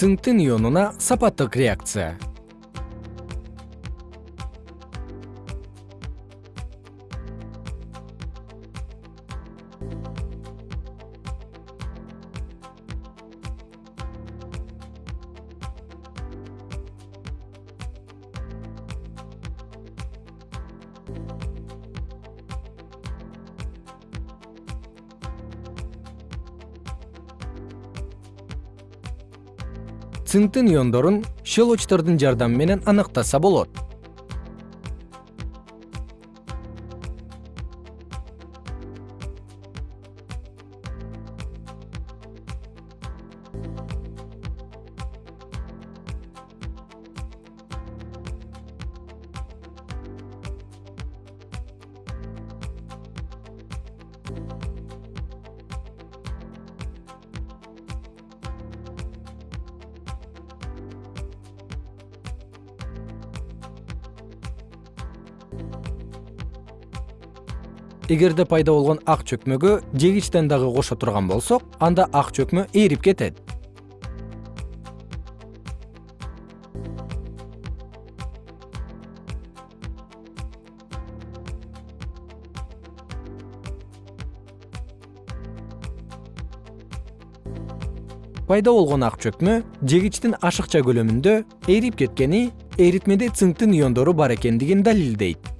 цинктин ионуна сапаттык реакция цинктин иондорун щелочтордун жардамы менен аныктаса болот эгерде пайда болгон ак чөкмөгө жегичтен дагы кошо турган болсок анда ак чөкмө ээрип кетет. Пайда болгон ак чөкмө жегичтин ашыкча көлөмүндө ээрип кеткени эритмеде цинктин иондору бар экендигин далилдейт